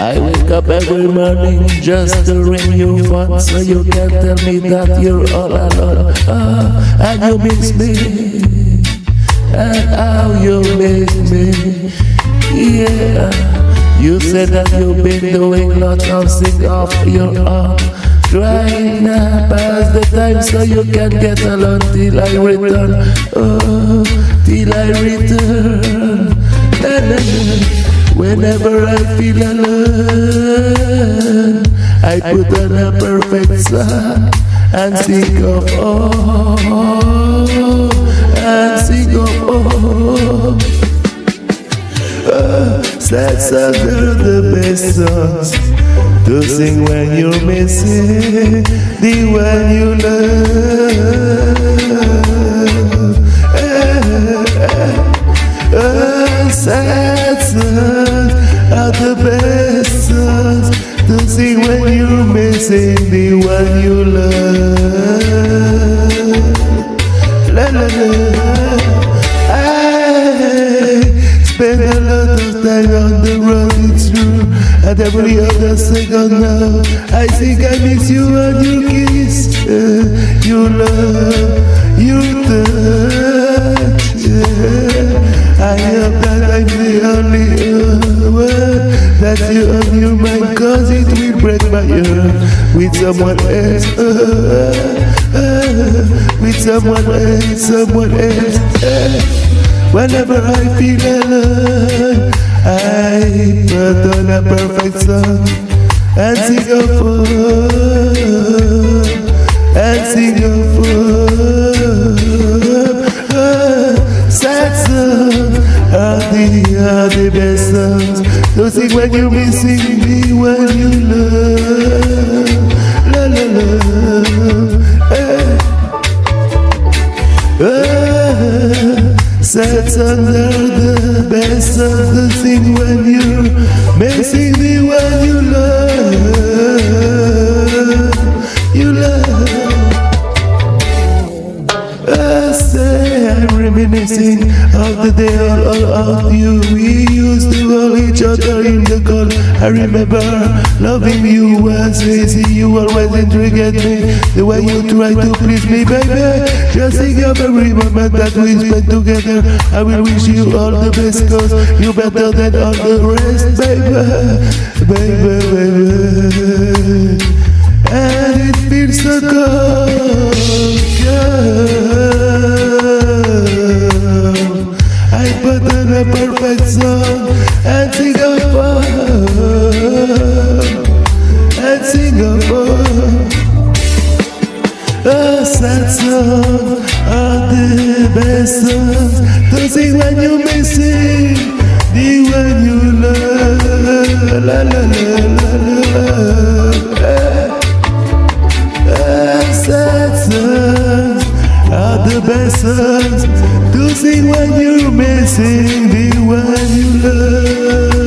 I wake up every morning just to ring you phone so you can tell me that you're all alone. Ah, and you miss me, and how you miss me. Yeah, you said that you've been doing lots of things of your own. Trying to pass the time so you can get along till I return. Oh, till I return. Whenever I feel alone, I put on a perfect song and sing of oh, and sing of oh. Sad songs are the best songs to sing when you're missing the one you love. Oh, sad songs are the best songs to sing when you're missing the one you love. Spend a lot of time on the road, it's true. And every other second now, I think I miss you and your kiss, uh, your love, your touch. yeah. I hope that I'm the only one that you on your mind, cause it will break my heart with someone else. Uh, uh, with someone else, someone else. Whenever I feel alone, I put on a perfect song and sing a for and sing a for sad songs are the are the best songs. Don't sing when you're missing me when you love, Sad under the best of the thing when you're missing the one you love. Of the day all, all of you. We used to hold each other in the cold. I remember loving you was easy. You always intrigued me. The way you try to please me, baby. Just think of every moment that we spent together. I will wish you all the best, cause you better than all the rest, baby. Baby, baby. Sad are the best songs to sing when you're missing the one you love. La la la la la. la. Ah, sad are the best to sing when you're missing the one you love.